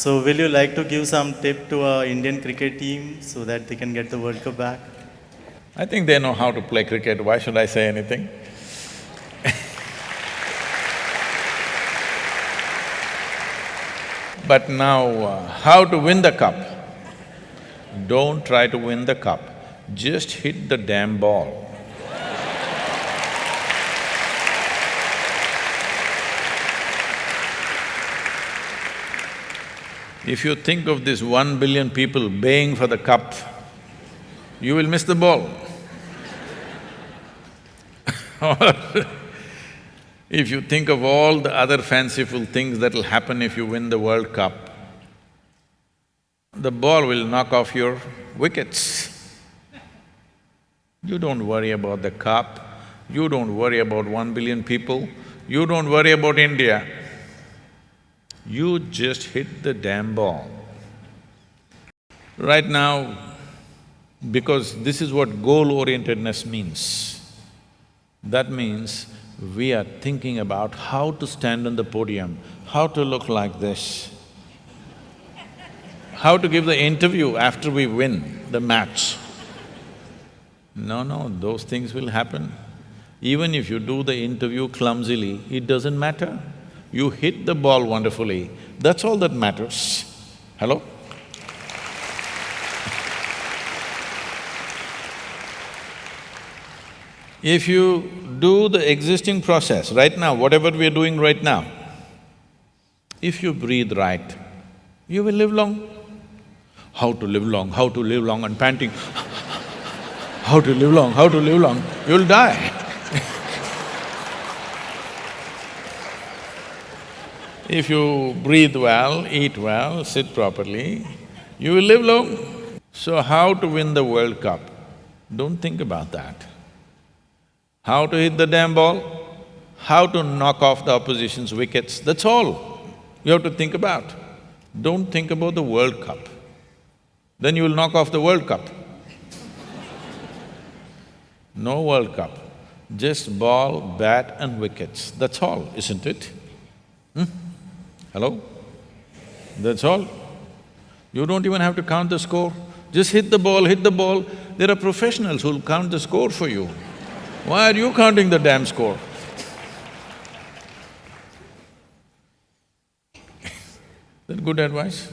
So will you like to give some tip to our Indian cricket team so that they can get the World Cup back? I think they know how to play cricket, why should I say anything? But now, uh, how to win the cup? Don't try to win the cup, just hit the damn ball. If you think of these one billion people baying for the cup, you will miss the ball. If you think of all the other fanciful things that'll happen if you win the World Cup, the ball will knock off your wickets. You don't worry about the cup, you don't worry about one billion people, you don't worry about India. You just hit the damn ball. Right now, because this is what goal-orientedness means, that means we are thinking about how to stand on the podium, how to look like this, how to give the interview after we win the match. No, no, those things will happen. Even if you do the interview clumsily, it doesn't matter. You hit the ball wonderfully, that's all that matters. Hello? If you do the existing process right now, whatever we are doing right now, if you breathe right, you will live long. How to live long, how to live long and panting how to live long, how to live long, you'll die If you breathe well, eat well, sit properly, you will live long. So how to win the World Cup? Don't think about that how to hit the damn ball, how to knock off the opposition's wickets, that's all you have to think about. Don't think about the World Cup, then you will knock off the World Cup. No World Cup, just ball, bat and wickets, that's all, isn't it? Hmm? Hello? That's all. You don't even have to count the score, just hit the ball, hit the ball. There are professionals who'll count the score for you. Why are you counting the damn score? that good advice?